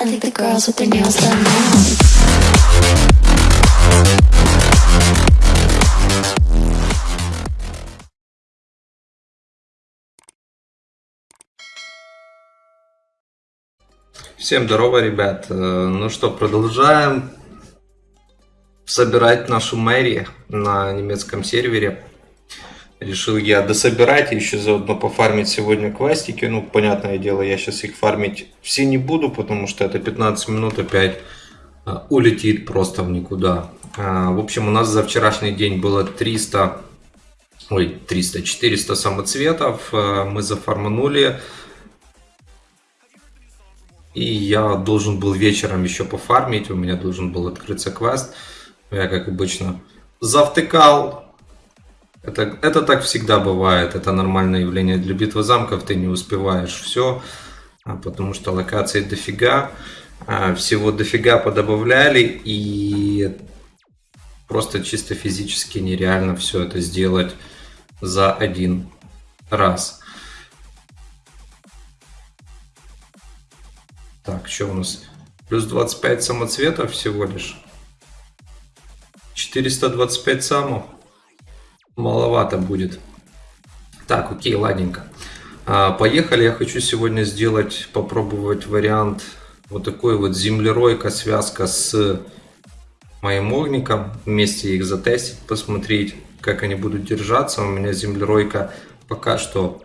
I think the girls with their nails done now. Всем здорово, ребят. Э, Ну что, продолжаем собирать нашу мэрию на немецком сервере. Решил я дособирать и еще заодно пофармить сегодня квестики. Ну, понятное дело, я сейчас их фармить все не буду, потому что это 15 минут опять э, улетит просто в никуда. А, В общем, у нас за вчерашний день было 300, ой, 300, 400 самоцветов. Э, Мы зафарманули. И я должен был вечером еще пофармить, у меня должен был открыться квест. Я, как обычно, завтыкал. Это, это так всегда бывает, это нормальное явление для битвы замков, ты не успеваешь все, потому что локаций дофига, а, всего дофига подобавляли, и просто чисто физически нереально все это сделать за один раз. Так, что у нас? Плюс 25 самоцветов всего лишь. 425 самов. Маловато будет. Так, окей, ладненько. А, поехали. Я хочу сегодня сделать, попробовать вариант вот такой вот землеройка, связка с моим огником. Вместе их затестить, посмотреть, как они будут держаться. У меня землеройка пока что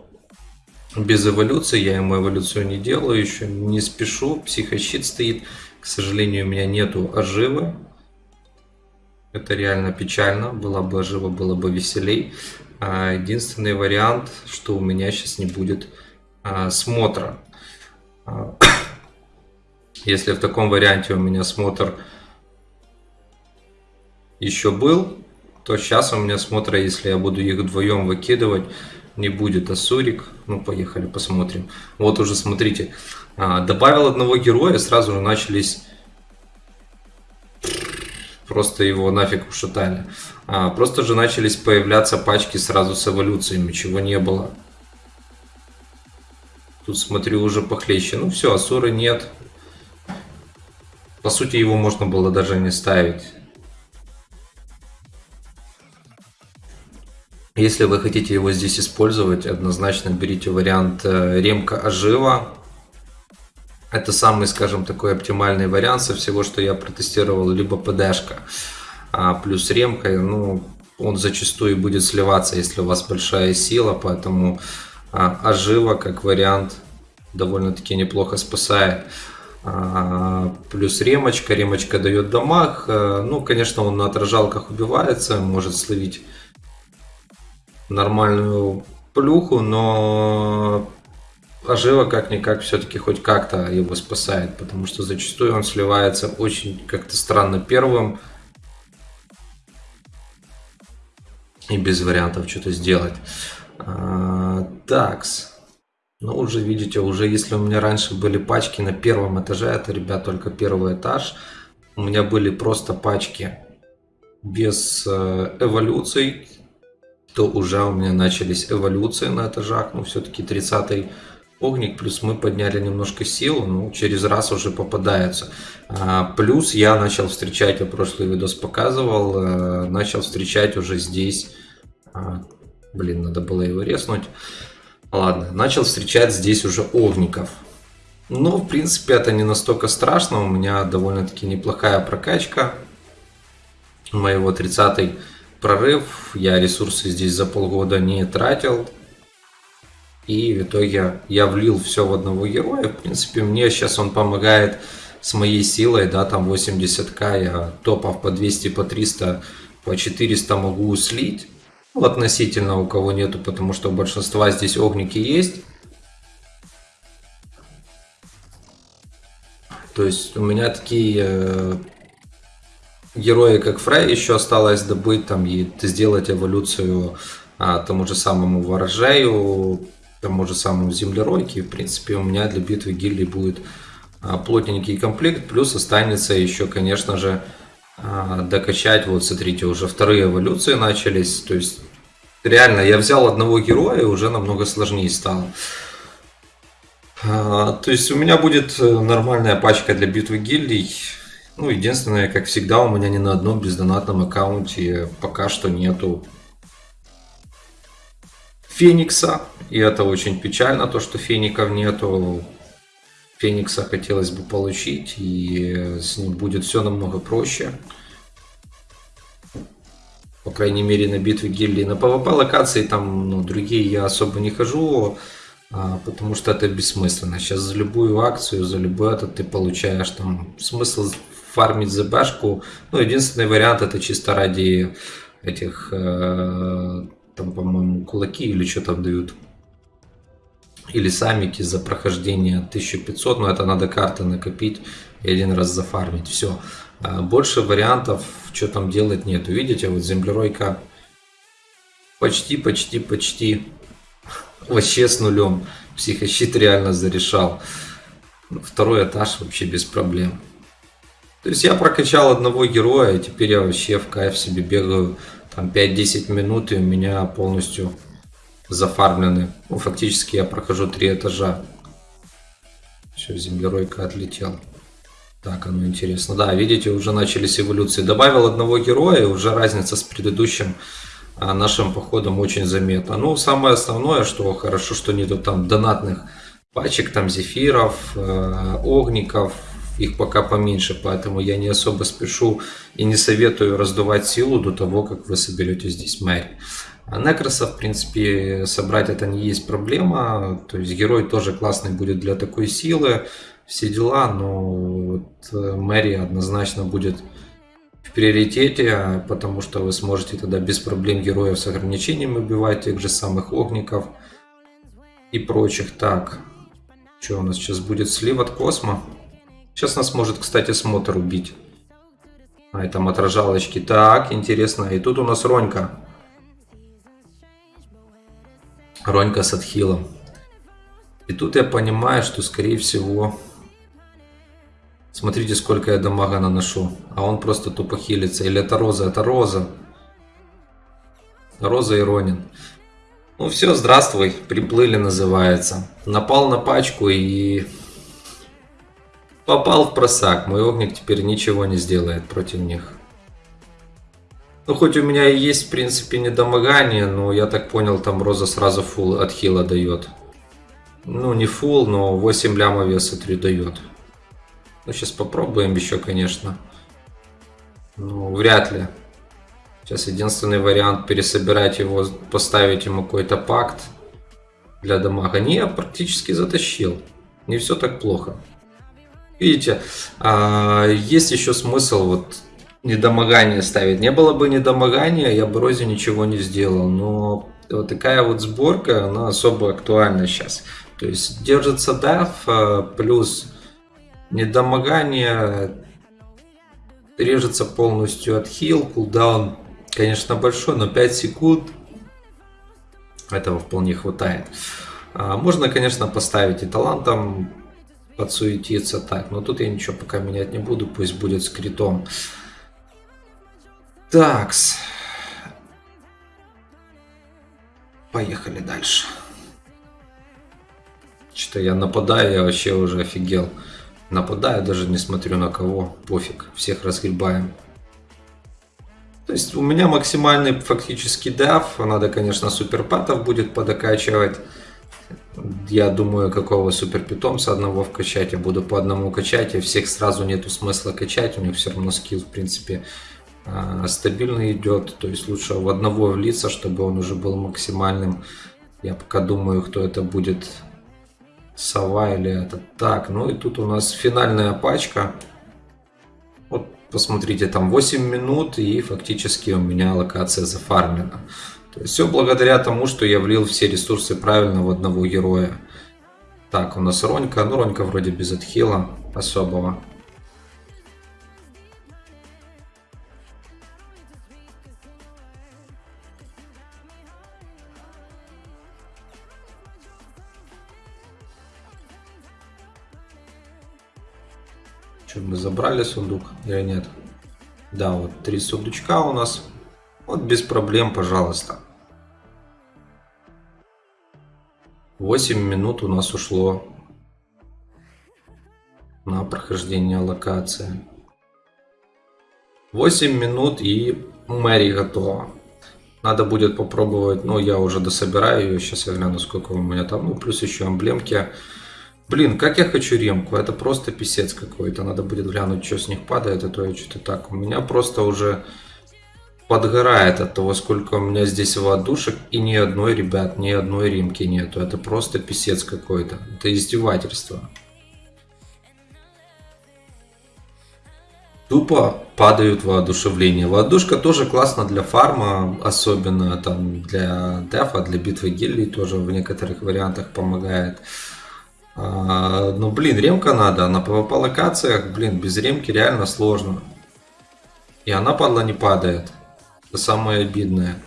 без эволюции, я ему эволюцию не делаю, еще не спешу, психощит стоит, к сожалению, у меня нету оживы, это реально печально, была бы ожива, было бы веселей. А, единственный вариант, что у меня сейчас не будет а, смотра. А, если в таком варианте у меня смотр еще был, то сейчас у меня смотра, если я буду их вдвоем выкидывать, не будет Асурик. Ну, поехали, посмотрим. Вот уже, смотрите, добавил одного героя, сразу же начались... Просто его нафиг ушатали. А, просто же начались появляться пачки сразу с эволюциями, чего не было. Тут, смотрю, уже похлеще. Ну все, Асуры нет. По сути, его можно было даже не ставить. Если вы хотите его здесь использовать, однозначно берите вариант э, ремка ожива. Это самый, скажем, такой оптимальный вариант со всего, что я протестировал, либо ПДшка. А плюс ремка, ну, он зачастую будет сливаться, если у вас большая сила, поэтому а, ожива как вариант довольно-таки неплохо спасает. А, плюс ремочка, ремочка дает дамаг. А, ну, конечно, он на отражалках убивается, может словить нормальную плюху, но ожива как-никак все-таки хоть как-то его спасает, потому что зачастую он сливается очень как-то странно первым и без вариантов что-то сделать. А, такс. Ну, уже видите, уже если у меня раньше были пачки на первом этаже, это, ребят, только первый этаж, у меня были просто пачки без э, эволюций, то уже у меня начались эволюции на этажах, ну все-таки 30 огник, плюс мы подняли немножко силу, ну через раз уже попадаются. А, плюс я начал встречать, я прошлый видос показывал, а, начал встречать уже здесь, а, блин, надо было его резнуть, ладно, начал встречать здесь уже огников. Но, в принципе, это не настолько страшно, у меня довольно-таки неплохая прокачка моего 30 прорыв, я ресурсы здесь за полгода не тратил. И в итоге я влил все в одного героя. В принципе, мне сейчас он помогает с моей силой, да, там 80к, я топов по 200, по 300, по 400 могу слить. Ну, относительно у кого нету, потому что у большинства здесь огники есть. То есть у меня такие э, герои, как Фрей, еще осталось добыть там и сделать эволюцию а, тому же самому Ворожею, тому же самому Землеройке. В принципе, у меня для битвы гильдии будет а, плотненький комплект, плюс останется еще, конечно же, а, докачать, вот смотрите, уже вторые эволюции начались, то есть реально я взял одного героя и уже намного сложнее стало. А, то есть у меня будет э, нормальная пачка для битвы гильдий. Ну, единственное, как всегда, у меня ни на одном бездонатном аккаунте пока что нету Феникса. И это очень печально, то, что Феников нету. Феникса хотелось бы получить, и с ним будет все намного проще. По крайней мере, на битве гильдии. На PvP локации там ну, другие я особо не хожу, а, потому что это бессмысленно. Сейчас за любую акцию, за любой этот ты получаешь там смысл фармить за башку. Ну, единственный вариант это чисто ради этих, э, там, по-моему, кулаки или что там дают. Или самики за прохождение 1500, но это надо карты накопить и один раз зафармить. Все. А больше вариантов, что там делать нет. Видите, вот землеройка почти, почти, почти вообще с нулем. Психощит реально зарешал. Второй этаж вообще без проблем. То есть я прокачал одного героя, и теперь я вообще в кайф себе бегаю там 5-10 минут, и у меня полностью зафармлены. Ну, фактически я прохожу три этажа. Все, землеройка отлетел. Так, оно интересно. Да, видите, уже начались эволюции. Добавил одного героя, и уже разница с предыдущим а, нашим походом очень заметна. Ну, самое основное, что хорошо, что нету там донатных пачек, там зефиров, э, огников, их пока поменьше, поэтому я не особо спешу и не советую раздувать силу до того, как вы соберете здесь Мэри. А Некроса, в принципе, собрать это не есть проблема, то есть герой тоже классный будет для такой силы, все дела, но вот э, Мэри однозначно будет в приоритете, потому что вы сможете тогда без проблем героев с ограничением убивать тех же самых огников и прочих. Так, что у нас сейчас будет? Слив от Космо. Сейчас нас может, кстати, смотр убить. А, там отражалочки. Так, интересно. И тут у нас Ронька. Ронька с отхилом. И тут я понимаю, что, скорее всего... Смотрите, сколько я дамага наношу. А он просто тупо хилится. Или это Роза? Это Роза. Роза и Ронин. Ну все, здравствуй. Приплыли называется. Напал на пачку и Попал в просак. Мой огник теперь ничего не сделает против них. Ну, хоть у меня и есть, в принципе, недомогание, но я так понял, там Роза сразу фул от хила дает. Ну, не фул, но 8 ляма веса 3 дает. Ну, сейчас попробуем еще, конечно. Ну, вряд ли. Сейчас единственный вариант пересобирать его, поставить ему какой-то пакт для дамага. Не, я практически затащил. Не все так плохо. Видите, а, есть еще смысл вот недомогание ставить. Не было бы недомогания, я бы Розе ничего не сделал. Но вот такая вот сборка, она особо актуальна сейчас. То есть держится деф, а, плюс недомогание, режется полностью от хил, кулдаун, конечно, большой, но 5 секунд этого вполне хватает. А, можно, конечно, поставить и талантом подсуетиться так. Но тут я ничего пока менять не буду, пусть будет с критом. Такс. Поехали дальше. Что-то я нападаю, я вообще уже офигел. Нападаю, даже не смотрю на кого. Пофиг, всех разгребаем. То есть у меня максимальный фактически деф. Надо, конечно, суперпатов будет подокачивать. Я думаю, какого супер питомца одного вкачать, я буду по одному качать, и всех сразу нету смысла качать, у них все равно скилл, в принципе, а, стабильно идет, то есть лучше в одного влиться, чтобы он уже был максимальным. Я пока думаю, кто это будет, сова или это так. Ну и тут у нас финальная пачка. Вот посмотрите, там 8 минут и фактически у меня локация зафармлена. Все благодаря тому, что я влил все ресурсы правильно в одного героя. Так, у нас Ронька. Ну, Ронька вроде без отхила особого. Что, мы забрали сундук или нет? Да, вот три сундучка у нас. Вот без проблем, пожалуйста. 8 минут у нас ушло на прохождение локации. 8 минут и Мэри готова. Надо будет попробовать, ну я уже дособираю ее, сейчас я гляну сколько у меня там, ну плюс еще эмблемки. Блин, как я хочу ремку, это просто писец какой-то, надо будет глянуть, что с них падает, а то я что-то так. У меня просто уже подгорает от того, сколько у меня здесь водушек, и ни одной, ребят, ни одной ремки нету. Это просто писец какой-то, это издевательство. Тупо падают воодушевления. Воодушка тоже классно для фарма, особенно там для дефа, для битвы гильдий тоже в некоторых вариантах помогает. А, ну, блин, ремка надо. На PvP локациях, блин, без ремки реально сложно. И она, падла, не падает. Самое обидное.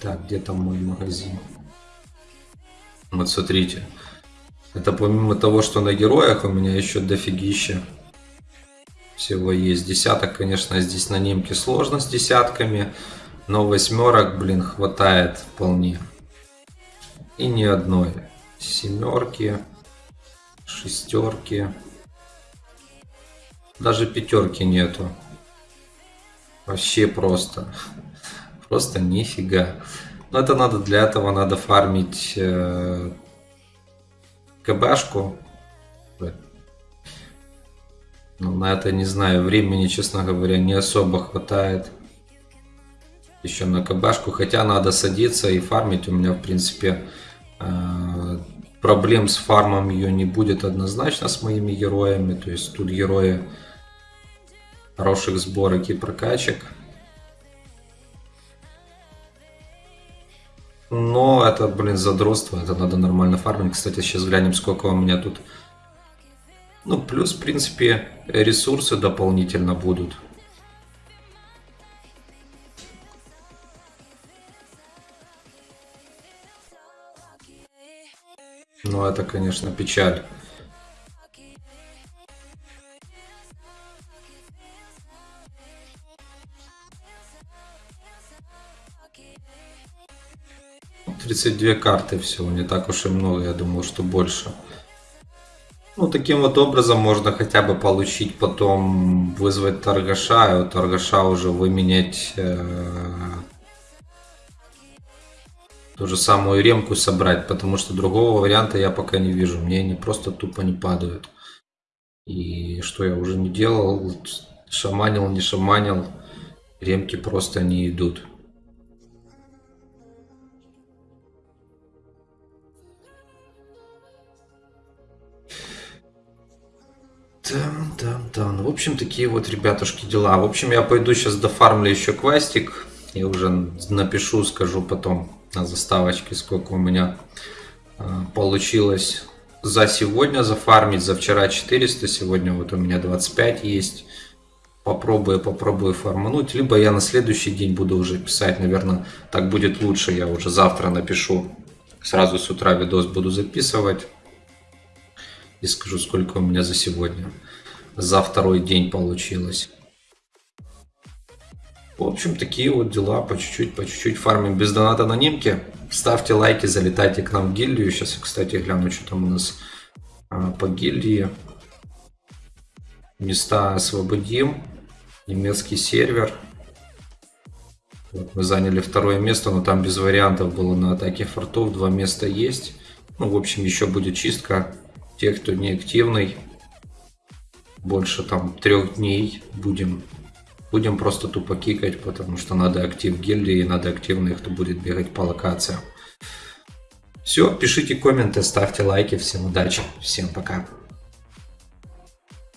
Так, где там мой магазин? Вот смотрите. Это помимо того, что на героях у меня еще дофигища всего есть. Десяток, конечно, здесь на немке сложно с десятками. Но восьмерок, блин, хватает вполне. И ни одной. Семерки, шестерки. Даже пятерки нету. Вообще просто. Просто нифига. Но это надо для этого надо фармить э, КБшку. Но на это, не знаю, времени, честно говоря, не особо хватает. Еще на КБшку. Хотя надо садиться и фармить. У меня, в принципе, э, проблем с фармом ее не будет однозначно с моими героями. То есть тут герои хороших сборок и прокачек. Но это, блин, задротство, это надо нормально фармить. Кстати, сейчас глянем, сколько у меня тут. Ну, плюс, в принципе, ресурсы дополнительно будут. Ну, это, конечно, печаль. 32 карты всего, не так уж и много, я думал, что больше. Ну, таким вот образом можно хотя бы получить потом, вызвать торгаша, и у торгаша уже выменять э, ту же самую ремку собрать, потому что другого варианта я пока не вижу. Мне они просто тупо не падают. И что я уже не делал, шаманил, не шаманил, ремки просто не идут. Там, там, там. В общем, такие вот, ребятушки, дела. В общем, я пойду сейчас дофармлю еще квестик. И уже напишу, скажу потом на заставочке, сколько у меня э, получилось за сегодня зафармить. За вчера 400, сегодня вот у меня 25 есть. Попробую, попробую фармануть. Либо я на следующий день буду уже писать, наверное, так будет лучше. Я уже завтра напишу. Сразу с утра видос буду записывать и скажу, сколько у меня за сегодня. За второй день получилось. В общем, такие вот дела, по чуть-чуть, по чуть-чуть фармим без доната на немке. Ставьте лайки, залетайте к нам в гильдию. Сейчас я, кстати, гляну, что там у нас а, по гильдии. Места освободим. Немецкий сервер. Вот мы заняли второе место, но там без вариантов было на атаке фортов. Два места есть. Ну, в общем, еще будет чистка те, кто не активный, больше там трех дней будем будем просто тупо кикать, потому что надо актив гильдии, надо активных, кто будет бегать по локациям. Все, пишите комменты, ставьте лайки, всем удачи, всем пока.